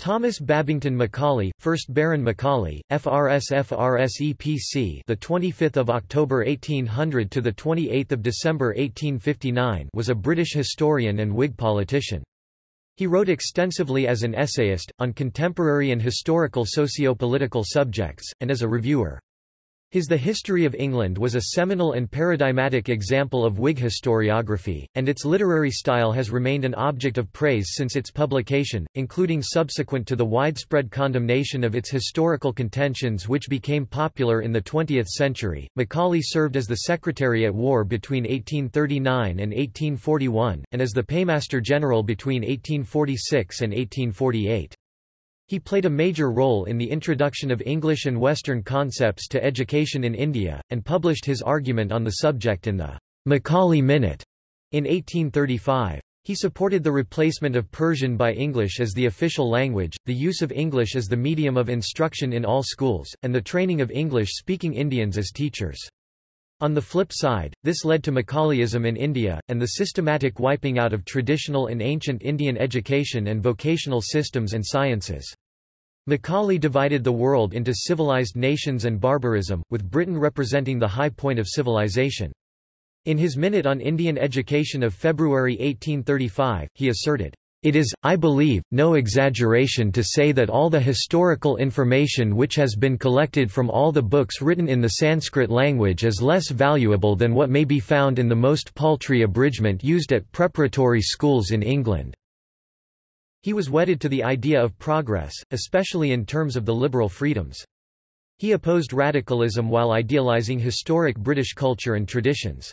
Thomas Babington Macaulay, 1st Baron Macaulay, FRS FRSE PC, the 25th of October 1800 to the 28th of December 1859, was a British historian and Whig politician. He wrote extensively as an essayist on contemporary and historical socio-political subjects and as a reviewer. His The History of England was a seminal and paradigmatic example of Whig historiography, and its literary style has remained an object of praise since its publication, including subsequent to the widespread condemnation of its historical contentions which became popular in the 20th century. Macaulay served as the Secretary at War between 1839 and 1841, and as the Paymaster General between 1846 and 1848. He played a major role in the introduction of English and Western concepts to education in India, and published his argument on the subject in the Macaulay Minute in 1835. He supported the replacement of Persian by English as the official language, the use of English as the medium of instruction in all schools, and the training of English-speaking Indians as teachers. On the flip side, this led to Macaulayism in India, and the systematic wiping out of traditional and ancient Indian education and vocational systems and sciences. Macaulay divided the world into civilized nations and barbarism, with Britain representing the high point of civilization. In his Minute on Indian Education of February 1835, he asserted, it is, I believe, no exaggeration to say that all the historical information which has been collected from all the books written in the Sanskrit language is less valuable than what may be found in the most paltry abridgment used at preparatory schools in England. He was wedded to the idea of progress, especially in terms of the liberal freedoms. He opposed radicalism while idealizing historic British culture and traditions.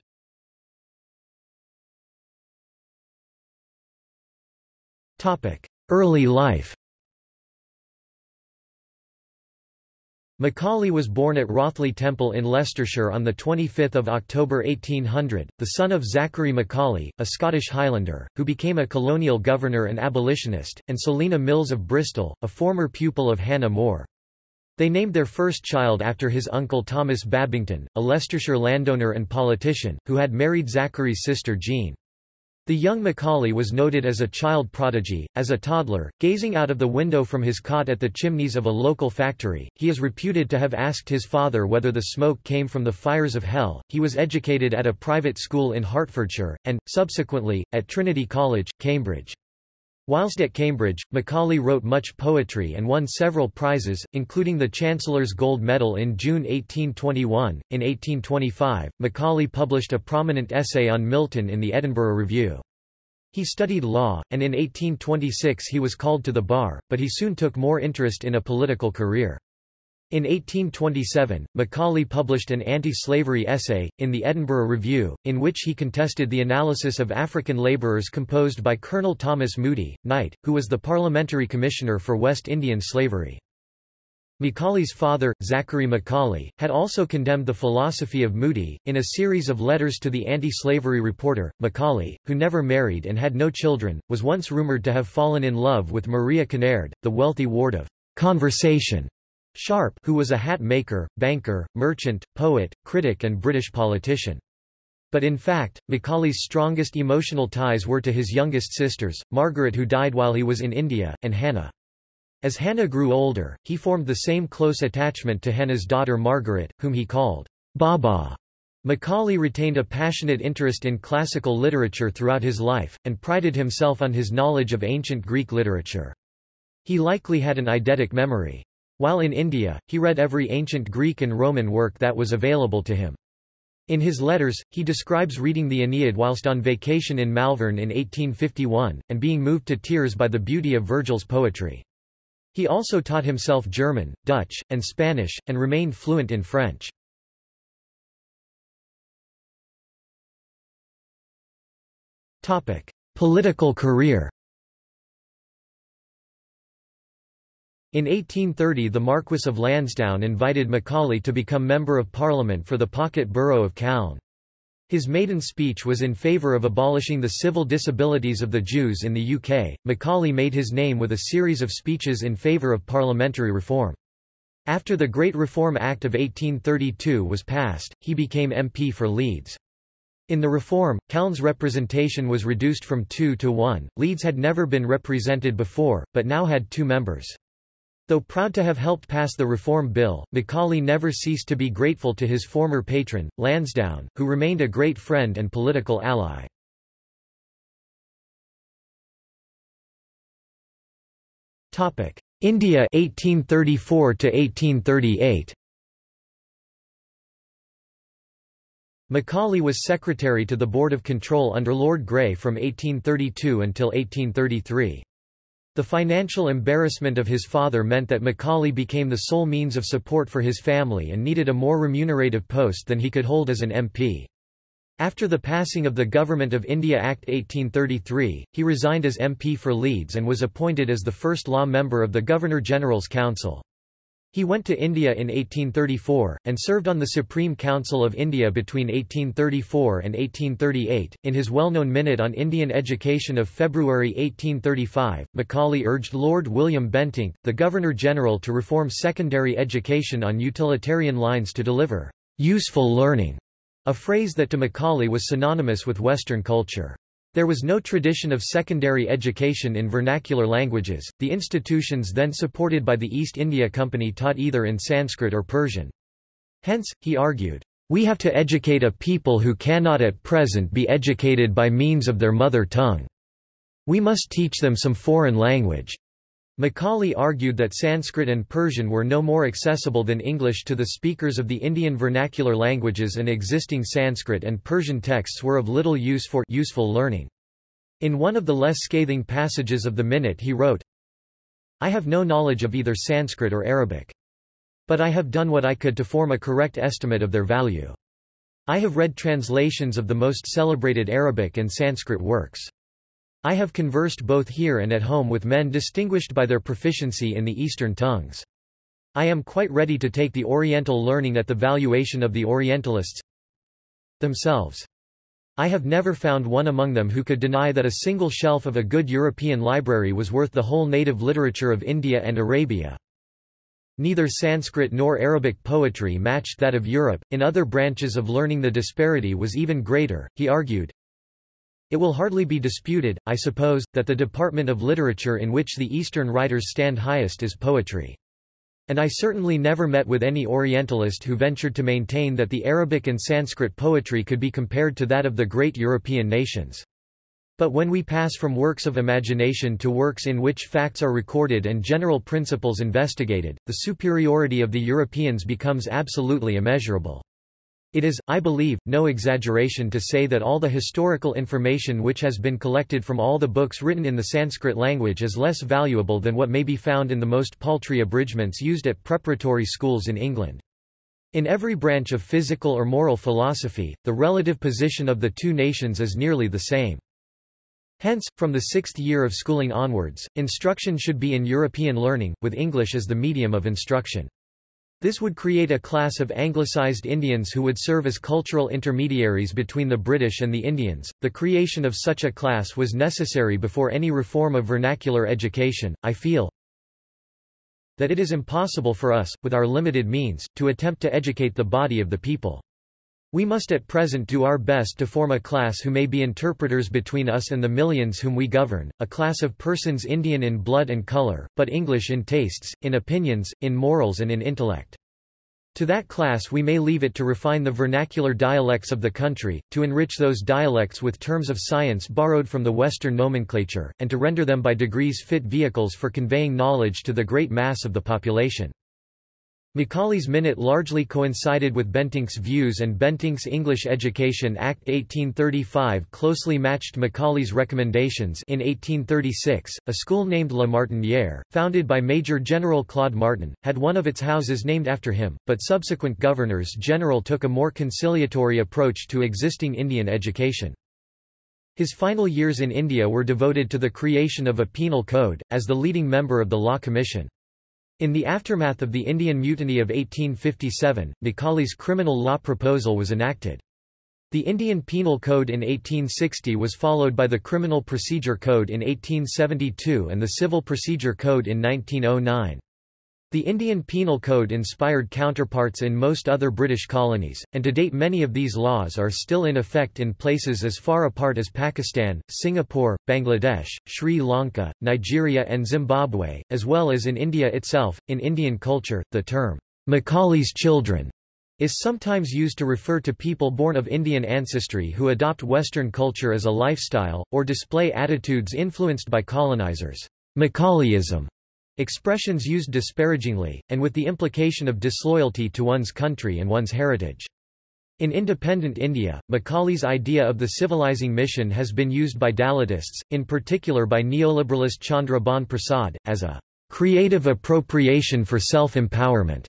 Early life Macaulay was born at Rothley Temple in Leicestershire on 25 October 1800, the son of Zachary Macaulay, a Scottish Highlander, who became a colonial governor and abolitionist, and Selina Mills of Bristol, a former pupil of Hannah More. They named their first child after his uncle Thomas Babington, a Leicestershire landowner and politician, who had married Zachary's sister Jean. The young Macaulay was noted as a child prodigy. As a toddler, gazing out of the window from his cot at the chimneys of a local factory, he is reputed to have asked his father whether the smoke came from the fires of hell. He was educated at a private school in Hertfordshire, and, subsequently, at Trinity College, Cambridge. Whilst at Cambridge, Macaulay wrote much poetry and won several prizes, including the Chancellor's Gold Medal in June 1821. In 1825, Macaulay published a prominent essay on Milton in the Edinburgh Review. He studied law, and in 1826 he was called to the bar, but he soon took more interest in a political career. In 1827, Macaulay published an anti-slavery essay, in the Edinburgh Review, in which he contested the analysis of African labourers composed by Colonel Thomas Moody, Knight, who was the Parliamentary Commissioner for West Indian Slavery. Macaulay's father, Zachary Macaulay, had also condemned the philosophy of Moody. In a series of letters to the anti-slavery reporter, Macaulay, who never married and had no children, was once rumoured to have fallen in love with Maria Kinnaird, the wealthy ward of conversation Sharp who was a hat maker, banker, merchant, poet, critic and British politician. But in fact, Macaulay's strongest emotional ties were to his youngest sisters, Margaret who died while he was in India, and Hannah. As Hannah grew older, he formed the same close attachment to Hannah's daughter Margaret, whom he called Baba. Macaulay retained a passionate interest in classical literature throughout his life, and prided himself on his knowledge of ancient Greek literature. He likely had an eidetic memory. While in India, he read every ancient Greek and Roman work that was available to him. In his letters, he describes reading the Aeneid whilst on vacation in Malvern in 1851, and being moved to tears by the beauty of Virgil's poetry. He also taught himself German, Dutch, and Spanish, and remained fluent in French. Political career In 1830 the Marquess of Lansdowne invited Macaulay to become Member of Parliament for the pocket borough of Calne. His maiden speech was in favour of abolishing the civil disabilities of the Jews in the UK. Macaulay made his name with a series of speeches in favour of parliamentary reform. After the Great Reform Act of 1832 was passed, he became MP for Leeds. In the reform, Calne's representation was reduced from two to one. Leeds had never been represented before, but now had two members. Though proud to have helped pass the Reform Bill, Macaulay never ceased to be grateful to his former patron, Lansdowne, who remained a great friend and political ally. Topic: India 1834 to 1838 Macaulay was secretary to the Board of Control under Lord Grey from 1832 until 1833. The financial embarrassment of his father meant that Macaulay became the sole means of support for his family and needed a more remunerative post than he could hold as an MP. After the passing of the Government of India Act 1833, he resigned as MP for Leeds and was appointed as the first law member of the Governor-General's Council. He went to India in 1834, and served on the Supreme Council of India between 1834 and 1838. In his well-known Minute on Indian Education of February 1835, Macaulay urged Lord William Bentinck, the Governor-General to reform secondary education on utilitarian lines to deliver useful learning a phrase that to Macaulay was synonymous with Western culture. There was no tradition of secondary education in vernacular languages, the institutions then supported by the East India Company taught either in Sanskrit or Persian. Hence, he argued, we have to educate a people who cannot at present be educated by means of their mother tongue. We must teach them some foreign language. Macaulay argued that Sanskrit and Persian were no more accessible than English to the speakers of the Indian vernacular languages and existing Sanskrit and Persian texts were of little use for useful learning. In one of the less scathing passages of the Minute he wrote, I have no knowledge of either Sanskrit or Arabic. But I have done what I could to form a correct estimate of their value. I have read translations of the most celebrated Arabic and Sanskrit works. I have conversed both here and at home with men distinguished by their proficiency in the Eastern tongues. I am quite ready to take the Oriental learning at the valuation of the Orientalists themselves. I have never found one among them who could deny that a single shelf of a good European library was worth the whole native literature of India and Arabia. Neither Sanskrit nor Arabic poetry matched that of Europe. In other branches of learning the disparity was even greater, he argued. It will hardly be disputed, I suppose, that the department of literature in which the Eastern writers stand highest is poetry. And I certainly never met with any Orientalist who ventured to maintain that the Arabic and Sanskrit poetry could be compared to that of the great European nations. But when we pass from works of imagination to works in which facts are recorded and general principles investigated, the superiority of the Europeans becomes absolutely immeasurable. It is, I believe, no exaggeration to say that all the historical information which has been collected from all the books written in the Sanskrit language is less valuable than what may be found in the most paltry abridgments used at preparatory schools in England. In every branch of physical or moral philosophy, the relative position of the two nations is nearly the same. Hence, from the sixth year of schooling onwards, instruction should be in European learning, with English as the medium of instruction. This would create a class of anglicized Indians who would serve as cultural intermediaries between the British and the Indians. The creation of such a class was necessary before any reform of vernacular education. I feel that it is impossible for us, with our limited means, to attempt to educate the body of the people. We must at present do our best to form a class who may be interpreters between us and the millions whom we govern, a class of persons Indian in blood and color, but English in tastes, in opinions, in morals and in intellect. To that class we may leave it to refine the vernacular dialects of the country, to enrich those dialects with terms of science borrowed from the Western nomenclature, and to render them by degrees fit vehicles for conveying knowledge to the great mass of the population. Macaulay's Minute largely coincided with Bentinck's views and Bentinck's English Education Act 1835 closely matched Macaulay's recommendations in 1836, a school named La Martinière, founded by Major General Claude Martin, had one of its houses named after him, but subsequent governors-general took a more conciliatory approach to existing Indian education. His final years in India were devoted to the creation of a penal code, as the leading member of the Law Commission. In the aftermath of the Indian Mutiny of 1857, Macaulay's criminal law proposal was enacted. The Indian Penal Code in 1860 was followed by the Criminal Procedure Code in 1872 and the Civil Procedure Code in 1909. The Indian Penal Code inspired counterparts in most other British colonies, and to date many of these laws are still in effect in places as far apart as Pakistan, Singapore, Bangladesh, Sri Lanka, Nigeria and Zimbabwe, as well as in India itself. In Indian culture, the term, Macaulay's children, is sometimes used to refer to people born of Indian ancestry who adopt Western culture as a lifestyle, or display attitudes influenced by colonizers. Macaulayism Expressions used disparagingly, and with the implication of disloyalty to one's country and one's heritage. In independent India, Macaulay's idea of the civilizing mission has been used by Dalitists, in particular by neoliberalist Chandra Bhan Prasad, as a creative appropriation for self-empowerment.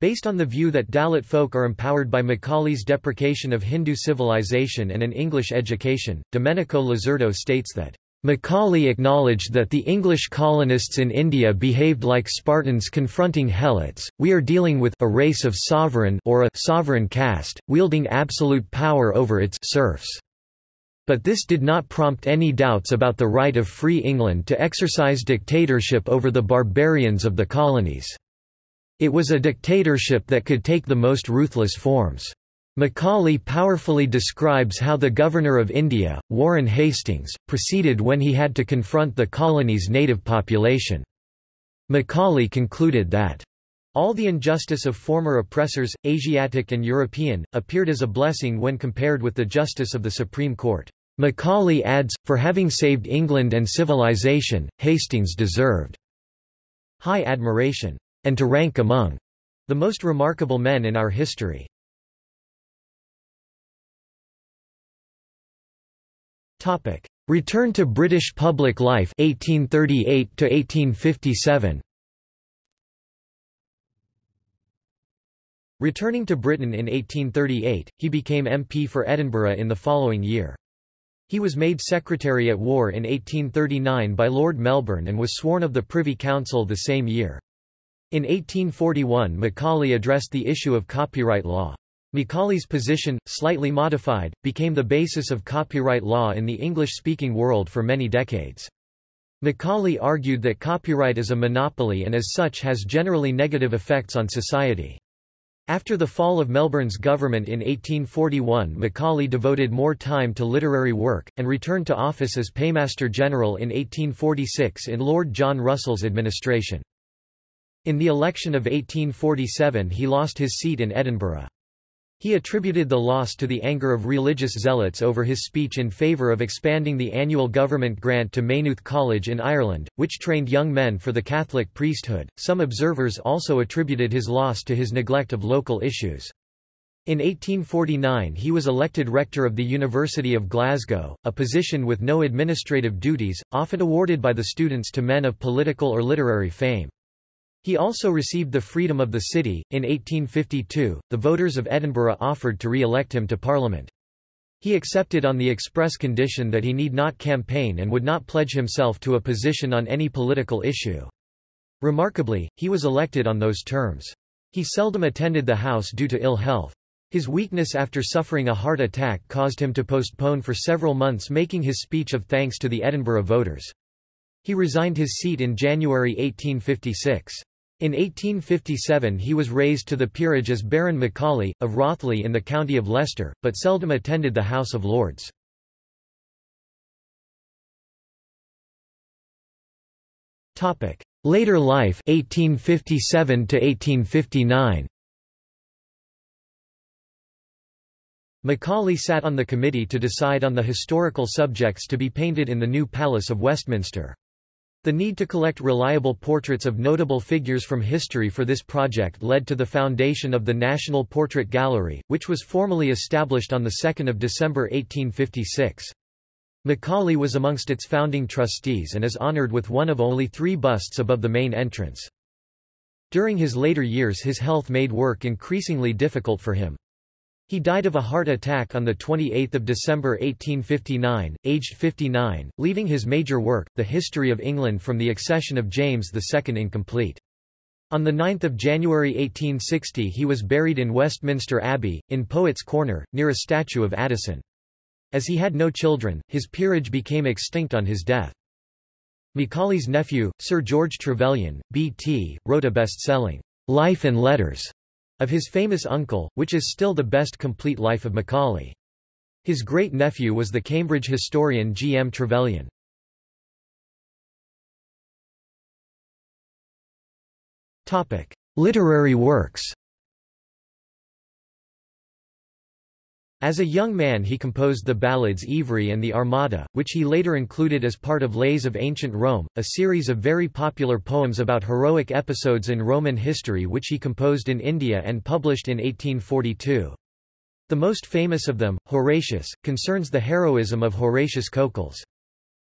Based on the view that Dalit folk are empowered by Macaulay's deprecation of Hindu civilization and an English education, Domenico Losurdo states that Macaulay acknowledged that the English colonists in India behaved like Spartans confronting Helots. We are dealing with a race of sovereign or a sovereign caste, wielding absolute power over its serfs. But this did not prompt any doubts about the right of Free England to exercise dictatorship over the barbarians of the colonies. It was a dictatorship that could take the most ruthless forms. Macaulay powerfully describes how the Governor of India, Warren Hastings, proceeded when he had to confront the colony's native population. Macaulay concluded that all the injustice of former oppressors, Asiatic and European, appeared as a blessing when compared with the justice of the Supreme Court. Macaulay adds, for having saved England and civilization, Hastings deserved high admiration, and to rank among the most remarkable men in our history. Topic: Return to British public life 1838 to 1857. Returning to Britain in 1838, he became MP for Edinburgh in the following year. He was made Secretary at War in 1839 by Lord Melbourne and was sworn of the Privy Council the same year. In 1841 Macaulay addressed the issue of copyright law. Macaulay's position, slightly modified, became the basis of copyright law in the English-speaking world for many decades. Macaulay argued that copyright is a monopoly and as such has generally negative effects on society. After the fall of Melbourne's government in 1841 Macaulay devoted more time to literary work, and returned to office as Paymaster General in 1846 in Lord John Russell's administration. In the election of 1847 he lost his seat in Edinburgh. He attributed the loss to the anger of religious zealots over his speech in favour of expanding the annual government grant to Maynooth College in Ireland, which trained young men for the Catholic priesthood. Some observers also attributed his loss to his neglect of local issues. In 1849 he was elected rector of the University of Glasgow, a position with no administrative duties, often awarded by the students to men of political or literary fame. He also received the freedom of the city. In 1852, the voters of Edinburgh offered to re-elect him to Parliament. He accepted on the express condition that he need not campaign and would not pledge himself to a position on any political issue. Remarkably, he was elected on those terms. He seldom attended the House due to ill health. His weakness after suffering a heart attack caused him to postpone for several months making his speech of thanks to the Edinburgh voters. He resigned his seat in January 1856. In 1857 he was raised to the peerage as Baron Macaulay, of Rothley in the county of Leicester, but seldom attended the House of Lords. Later life 1857 to 1859 Macaulay sat on the committee to decide on the historical subjects to be painted in the new Palace of Westminster. The need to collect reliable portraits of notable figures from history for this project led to the foundation of the National Portrait Gallery, which was formally established on 2 December 1856. Macaulay was amongst its founding trustees and is honored with one of only three busts above the main entrance. During his later years his health made work increasingly difficult for him. He died of a heart attack on 28 December 1859, aged 59, leaving his major work, The History of England from the Accession of James II incomplete. On 9 January 1860 he was buried in Westminster Abbey, in Poets' Corner, near a statue of Addison. As he had no children, his peerage became extinct on his death. Macaulay's nephew, Sir George Trevelyan, B.T., wrote a best-selling Life and Letters of his famous uncle, which is still the best complete life of Macaulay. His great-nephew was the Cambridge historian G. M. Trevelyan. Literary works As a young man he composed the ballads Ivry and the Armada, which he later included as part of Lays of Ancient Rome, a series of very popular poems about heroic episodes in Roman history which he composed in India and published in 1842. The most famous of them, Horatius, concerns the heroism of Horatius Cocles.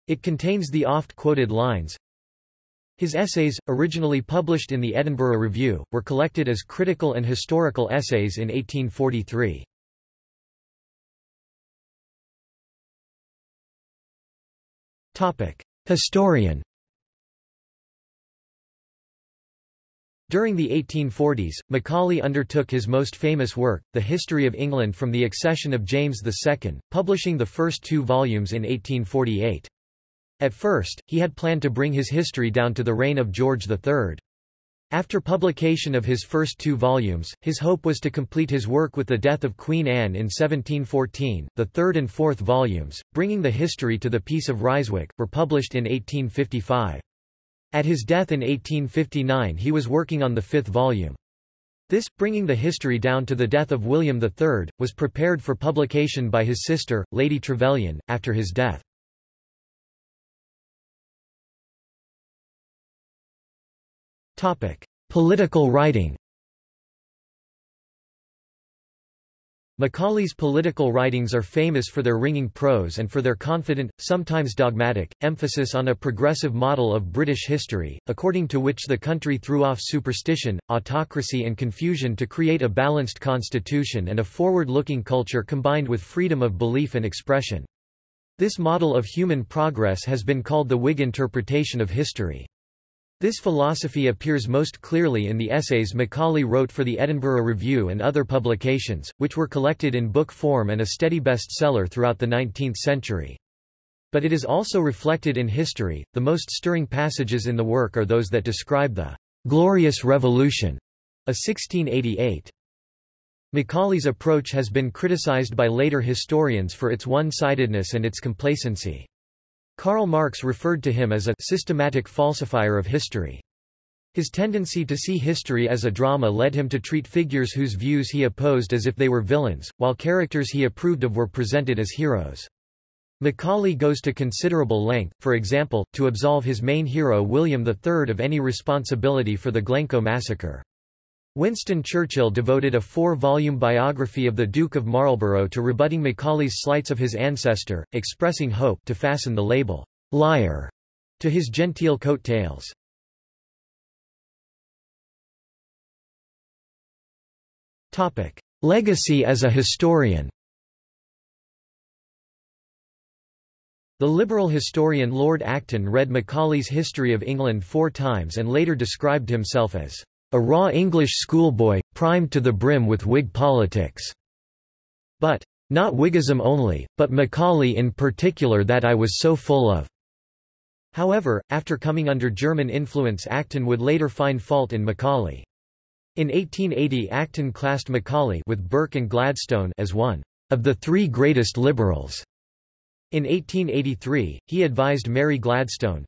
It contains the oft-quoted lines, his essays, originally published in the Edinburgh Review, were collected as critical and historical essays in 1843. Historian During the 1840s, Macaulay undertook his most famous work, The History of England from the accession of James II, publishing the first two volumes in 1848. At first, he had planned to bring his history down to the reign of George III. After publication of his first two volumes, his hope was to complete his work with the death of Queen Anne in 1714. The third and fourth volumes, bringing the history to the Peace of Ryswick, were published in 1855. At his death in 1859 he was working on the fifth volume. This, bringing the history down to the death of William III, was prepared for publication by his sister, Lady Trevelyan, after his death. Topic: Political writing. Macaulay's political writings are famous for their ringing prose and for their confident, sometimes dogmatic, emphasis on a progressive model of British history, according to which the country threw off superstition, autocracy and confusion to create a balanced constitution and a forward-looking culture combined with freedom of belief and expression. This model of human progress has been called the Whig interpretation of history. This philosophy appears most clearly in the essays Macaulay wrote for the Edinburgh Review and other publications, which were collected in book form and a steady bestseller throughout the 19th century. But it is also reflected in history. The most stirring passages in the work are those that describe the Glorious Revolution of 1688. Macaulay's approach has been criticized by later historians for its one-sidedness and its complacency. Karl Marx referred to him as a systematic falsifier of history. His tendency to see history as a drama led him to treat figures whose views he opposed as if they were villains, while characters he approved of were presented as heroes. Macaulay goes to considerable length, for example, to absolve his main hero William III of any responsibility for the Glencoe massacre. Winston Churchill devoted a four-volume biography of the Duke of Marlborough to rebutting Macaulay's slights of his ancestor, expressing hope to fasten the label, liar, to his genteel coat tails. Legacy as a historian The liberal historian Lord Acton read Macaulay's History of England four times and later described himself as a raw English schoolboy, primed to the brim with Whig politics. But, not Whiggism only, but Macaulay in particular that I was so full of. However, after coming under German influence Acton would later find fault in Macaulay. In 1880 Acton classed Macaulay with Burke and Gladstone as one of the three greatest liberals. In 1883, he advised Mary Gladstone,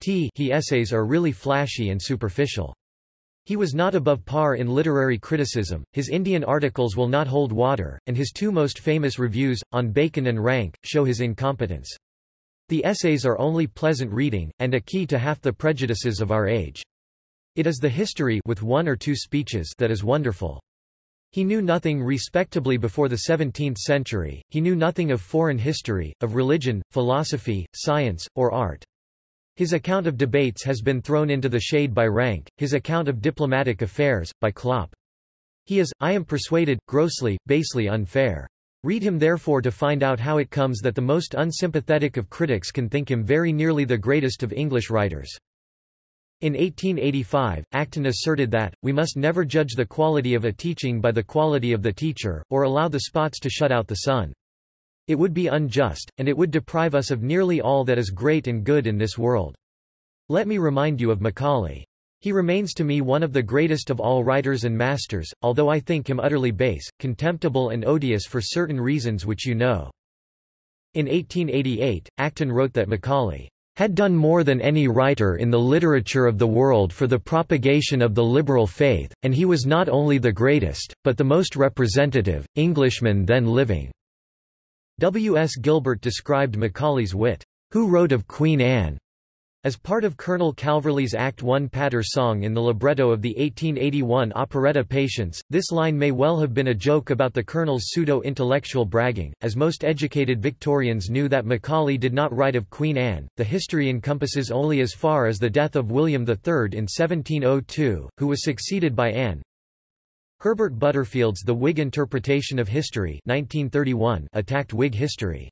T he essays are really flashy and superficial. He was not above par in literary criticism, his Indian articles will not hold water, and his two most famous reviews, on Bacon and Ranke, show his incompetence. The essays are only pleasant reading, and a key to half the prejudices of our age. It is the history with one or two speeches that is wonderful. He knew nothing respectably before the 17th century, he knew nothing of foreign history, of religion, philosophy, science, or art. His account of debates has been thrown into the shade by Ranke, his account of diplomatic affairs, by Klopp. He is, I am persuaded, grossly, basely unfair. Read him therefore to find out how it comes that the most unsympathetic of critics can think him very nearly the greatest of English writers. In 1885, Acton asserted that, we must never judge the quality of a teaching by the quality of the teacher, or allow the spots to shut out the sun. It would be unjust, and it would deprive us of nearly all that is great and good in this world. Let me remind you of Macaulay. He remains to me one of the greatest of all writers and masters, although I think him utterly base, contemptible and odious for certain reasons which you know. In 1888, Acton wrote that Macaulay had done more than any writer in the literature of the world for the propagation of the liberal faith, and he was not only the greatest, but the most representative, Englishman then living." W. S. Gilbert described Macaulay's wit, "'Who wrote of Queen Anne?' As part of Colonel Calverley's Act I patter song in the libretto of the 1881 operetta Patience, this line may well have been a joke about the Colonel's pseudo-intellectual bragging, as most educated Victorians knew that Macaulay did not write of Queen Anne. The history encompasses only as far as the death of William III in 1702, who was succeeded by Anne. Herbert Butterfield's The Whig Interpretation of History 1931 attacked Whig history.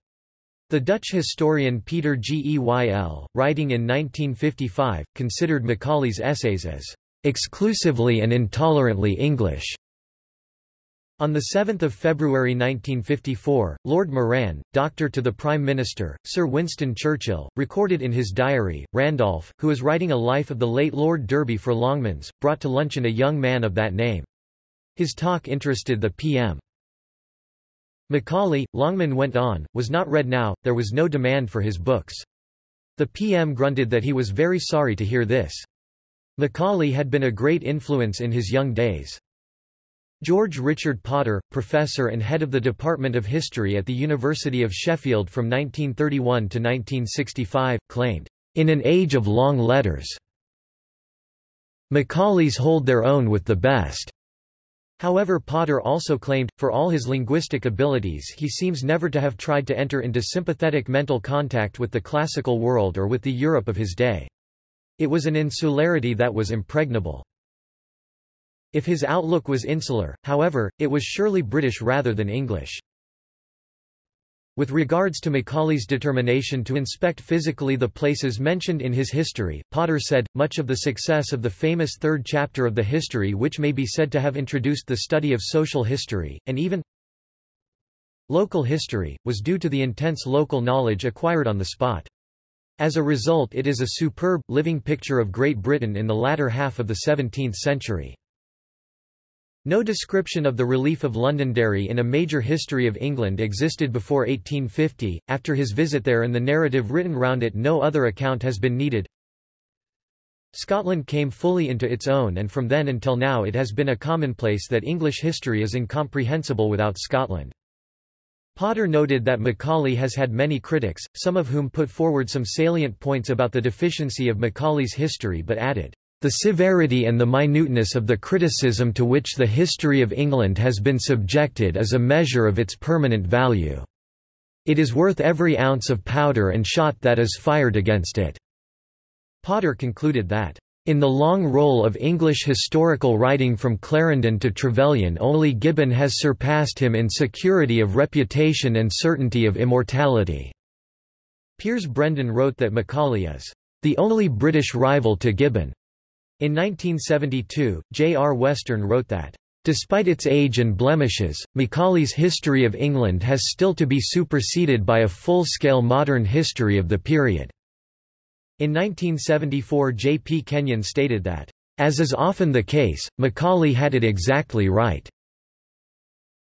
The Dutch historian Peter Geyl, writing in 1955, considered Macaulay's essays as exclusively and intolerantly English. On 7 February 1954, Lord Moran, doctor to the Prime Minister, Sir Winston Churchill, recorded in his diary, Randolph, who is writing a life of the late Lord Derby for Longmans, brought to luncheon a young man of that name. His talk interested the PM. Macaulay, Longman went on, was not read now, there was no demand for his books. The PM grunted that he was very sorry to hear this. Macaulay had been a great influence in his young days. George Richard Potter, professor and head of the Department of History at the University of Sheffield from 1931 to 1965, claimed, "...in an age of long letters, Macaulays hold their own with the best." However Potter also claimed, for all his linguistic abilities he seems never to have tried to enter into sympathetic mental contact with the classical world or with the Europe of his day. It was an insularity that was impregnable. If his outlook was insular, however, it was surely British rather than English. With regards to Macaulay's determination to inspect physically the places mentioned in his history, Potter said, much of the success of the famous third chapter of the history which may be said to have introduced the study of social history, and even local history, was due to the intense local knowledge acquired on the spot. As a result it is a superb, living picture of Great Britain in the latter half of the 17th century. No description of the relief of Londonderry in a major history of England existed before 1850, after his visit there and the narrative written round it no other account has been needed. Scotland came fully into its own and from then until now it has been a commonplace that English history is incomprehensible without Scotland. Potter noted that Macaulay has had many critics, some of whom put forward some salient points about the deficiency of Macaulay's history but added, the severity and the minuteness of the criticism to which the history of England has been subjected is a measure of its permanent value. It is worth every ounce of powder and shot that is fired against it." Potter concluded that, "...in the long roll of English historical writing from Clarendon to Trevelyan only Gibbon has surpassed him in security of reputation and certainty of immortality." Piers Brendon wrote that Macaulay is, "...the only British rival to Gibbon." In 1972, J. R. Western wrote that, Despite its age and blemishes, Macaulay's History of England has still to be superseded by a full-scale modern history of the period. In 1974 J. P. Kenyon stated that, As is often the case, Macaulay had it exactly right.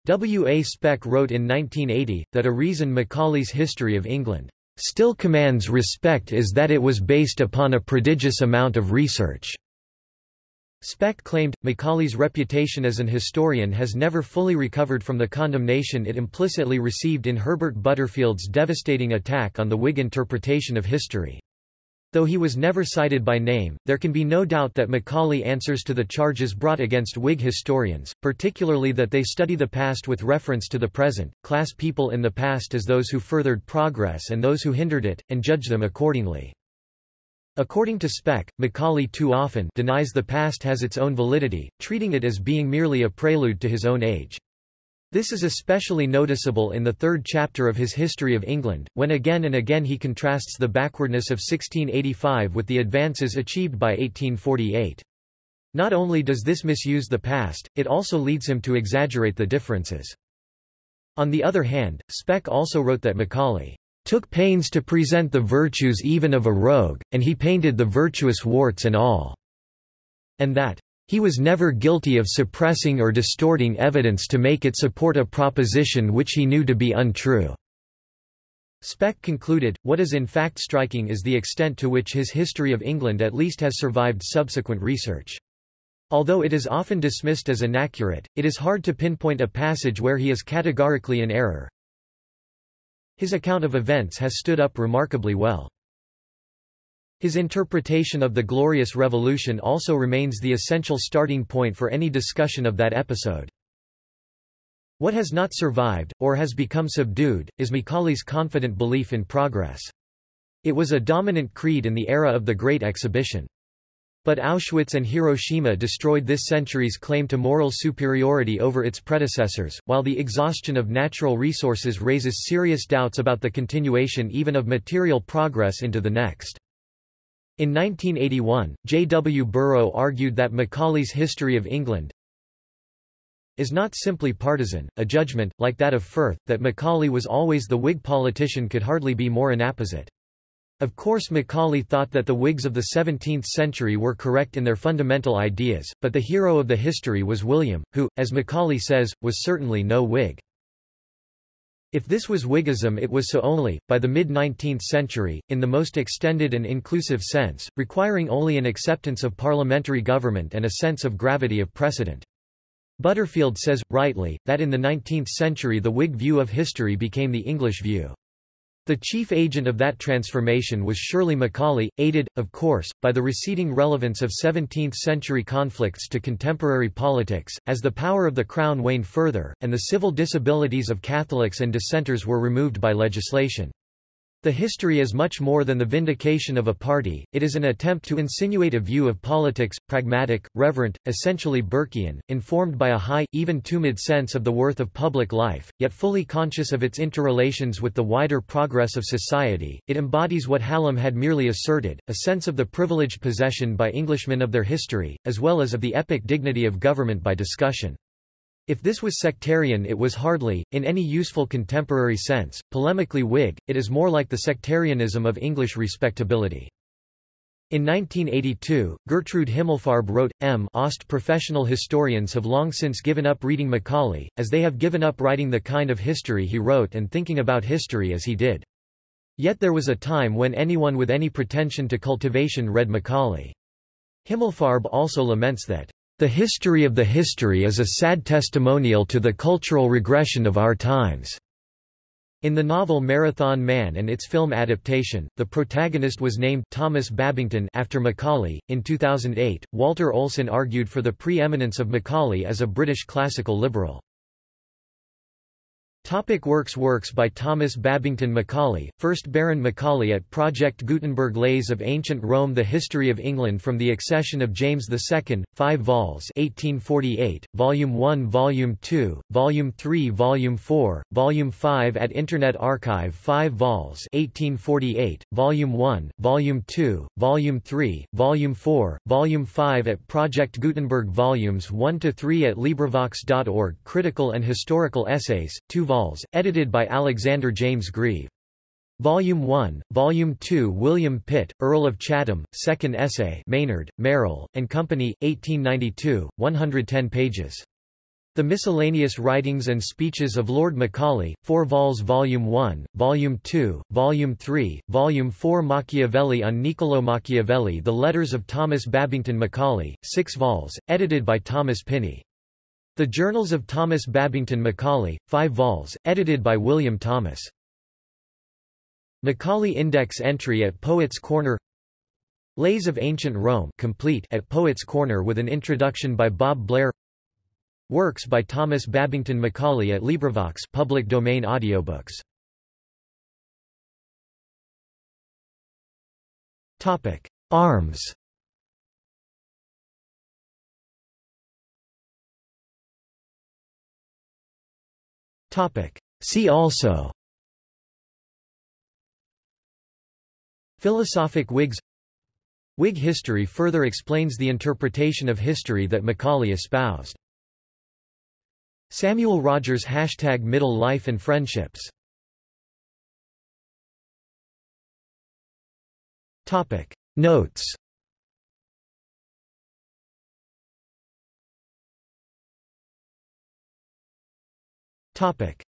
W. A. Speck wrote in 1980, that a reason Macaulay's History of England still commands respect is that it was based upon a prodigious amount of research. Speck claimed, Macaulay's reputation as an historian has never fully recovered from the condemnation it implicitly received in Herbert Butterfield's devastating attack on the Whig interpretation of history. Though he was never cited by name, there can be no doubt that Macaulay answers to the charges brought against Whig historians, particularly that they study the past with reference to the present, class people in the past as those who furthered progress and those who hindered it, and judge them accordingly. According to Speck, Macaulay too often denies the past has its own validity, treating it as being merely a prelude to his own age. This is especially noticeable in the third chapter of his History of England, when again and again he contrasts the backwardness of 1685 with the advances achieved by 1848. Not only does this misuse the past, it also leads him to exaggerate the differences. On the other hand, Speck also wrote that Macaulay took pains to present the virtues even of a rogue, and he painted the virtuous warts and all, and that he was never guilty of suppressing or distorting evidence to make it support a proposition which he knew to be untrue. Speck concluded, what is in fact striking is the extent to which his history of England at least has survived subsequent research. Although it is often dismissed as inaccurate, it is hard to pinpoint a passage where he is categorically in error. His account of events has stood up remarkably well. His interpretation of the Glorious Revolution also remains the essential starting point for any discussion of that episode. What has not survived, or has become subdued, is Macaulay's confident belief in progress. It was a dominant creed in the era of the Great Exhibition. But Auschwitz and Hiroshima destroyed this century's claim to moral superiority over its predecessors, while the exhaustion of natural resources raises serious doubts about the continuation even of material progress into the next. In 1981, J. W. Burrow argued that Macaulay's History of England is not simply partisan, a judgment, like that of Firth, that Macaulay was always the Whig politician could hardly be more inapposite. Of course Macaulay thought that the Whigs of the 17th century were correct in their fundamental ideas, but the hero of the history was William, who, as Macaulay says, was certainly no Whig. If this was Whiggism it was so only, by the mid-19th century, in the most extended and inclusive sense, requiring only an acceptance of parliamentary government and a sense of gravity of precedent. Butterfield says, rightly, that in the 19th century the Whig view of history became the English view. The chief agent of that transformation was surely Macaulay, aided, of course, by the receding relevance of 17th-century conflicts to contemporary politics, as the power of the Crown waned further, and the civil disabilities of Catholics and dissenters were removed by legislation. The history is much more than the vindication of a party, it is an attempt to insinuate a view of politics, pragmatic, reverent, essentially Burkean, informed by a high, even tumid sense of the worth of public life, yet fully conscious of its interrelations with the wider progress of society. It embodies what Hallam had merely asserted, a sense of the privileged possession by Englishmen of their history, as well as of the epic dignity of government by discussion. If this was sectarian it was hardly, in any useful contemporary sense, polemically Whig, it is more like the sectarianism of English respectability. In 1982, Gertrude Himmelfarb wrote, M. Ost professional historians have long since given up reading Macaulay, as they have given up writing the kind of history he wrote and thinking about history as he did. Yet there was a time when anyone with any pretension to cultivation read Macaulay. Himmelfarb also laments that the history of the history is a sad testimonial to the cultural regression of our times. In the novel Marathon Man and its film adaptation, the protagonist was named Thomas Babington after Macaulay. In 2008, Walter Olson argued for the preeminence of Macaulay as a British classical liberal. Topic works Works by Thomas Babington Macaulay, 1st Baron Macaulay at Project Gutenberg Lays of Ancient Rome The History of England from the Accession of James II, 5 vols. 1848, Volume 1 Volume 2, Volume 3 Volume 4, Volume 5 at Internet Archive 5 vols. 1848, Volume 1, Volume 2, Volume 3, Volume 4, Volume 5 at Project Gutenberg Volumes 1–3 at LibriVox.org Critical and Historical Essays, 2 vols, edited by Alexander James Grieve. Volume 1, Volume 2 William Pitt, Earl of Chatham, Second Essay Maynard, Merrill, and Company, 1892, 110 pages. The Miscellaneous Writings and Speeches of Lord Macaulay, 4 vols Volume 1, Volume 2, Volume 3, Volume 4 Machiavelli on Niccolò Machiavelli The Letters of Thomas Babington Macaulay, 6 vols, edited by Thomas Pinney. The Journals of Thomas Babington Macaulay, 5 vols, edited by William Thomas. Macaulay Index entry at Poets' Corner Lays of Ancient Rome complete at Poets' Corner with an introduction by Bob Blair Works by Thomas Babington Macaulay at LibriVox public domain audiobooks. Topic: Arms See also. Philosophic Whigs. Whig history further explains the interpretation of history that Macaulay espoused. Samuel Rogers Hashtag Middle Life and Friendships. Notes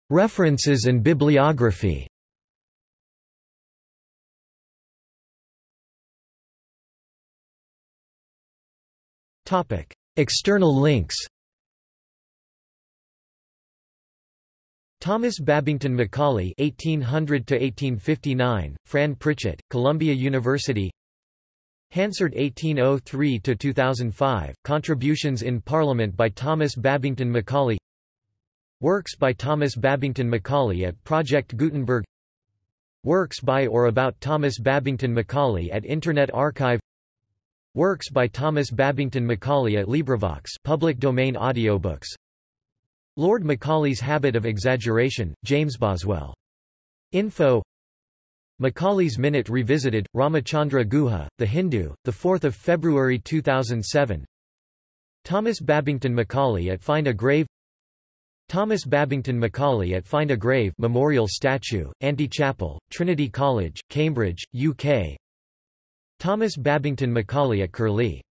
References and bibliography External links Thomas Babington Macaulay (1800–1859), Fran Pritchett, Columbia University. Hansard 1803–2005, Contributions in Parliament by Thomas Babington Macaulay. Works by Thomas Babington Macaulay at Project Gutenberg. Works by or about Thomas Babington Macaulay at Internet Archive. Works by Thomas Babington Macaulay at LibriVox, public domain audiobooks. Lord Macaulay's Habit of Exaggeration, James Boswell. Info Macaulay's Minute Revisited, Ramachandra Guha, The Hindu, 4 February 2007 Thomas Babington Macaulay at Find a Grave Thomas Babington Macaulay at Find a Grave Memorial Statue, Antechapel, Trinity College, Cambridge, UK Thomas Babington Macaulay at Curlie